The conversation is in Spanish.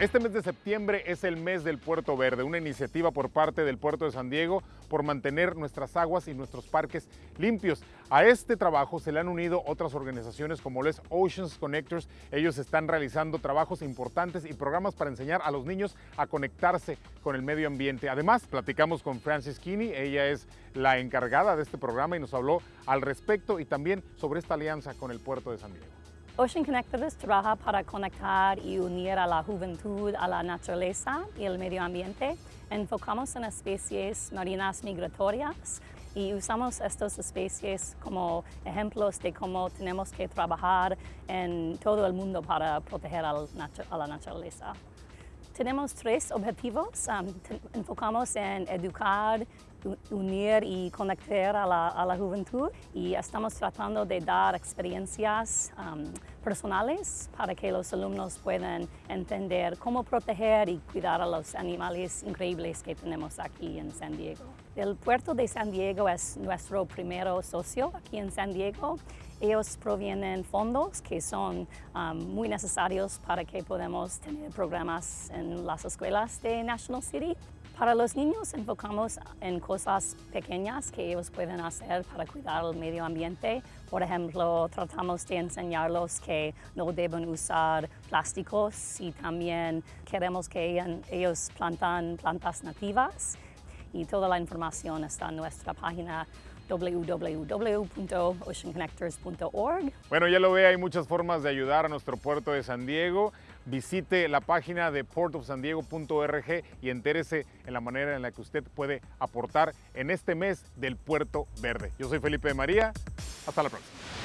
Este mes de septiembre es el mes del Puerto Verde, una iniciativa por parte del Puerto de San Diego por mantener nuestras aguas y nuestros parques limpios. A este trabajo se le han unido otras organizaciones como les Oceans Connectors. Ellos están realizando trabajos importantes y programas para enseñar a los niños a conectarse con el medio ambiente. Además, platicamos con Francis Kinney, ella es la encargada de este programa y nos habló al respecto y también sobre esta alianza con el Puerto de San Diego. Ocean Connectors trabaja para conectar y unir a la juventud a la naturaleza y el medio ambiente. Enfocamos en especies marinas migratorias y usamos estas especies como ejemplos de cómo tenemos que trabajar en todo el mundo para proteger a la naturaleza. Tenemos tres objetivos. Enfocamos en educar, unir y conectar a la, juventud y estamos tratando de dar experiencias um, personales para que los alumnos puedan entender cómo proteger y cuidar a los animales increíbles que tenemos aquí en San Diego. El puerto de San Diego es nuestro primer socio aquí en San Diego ellos provienen fondos que son um, muy necesarios para que podamos tener programas en las escuelas de National City. Para los niños enfocamos en cosas pequeñas que ellos pueden hacer para cuidar el medio ambiente. Por ejemplo, tratamos de enseñarlos que no deben usar plásticos y también queremos que ellos plantan plantas nativas y toda la información está en nuestra página www.oceanconnectors.org. Bueno, ya lo ve, hay muchas formas de ayudar a nuestro puerto de San Diego. Visite la página de portofsandiego.org y entérese en la manera en la que usted puede aportar en este mes del Puerto Verde. Yo soy Felipe de María. Hasta la próxima.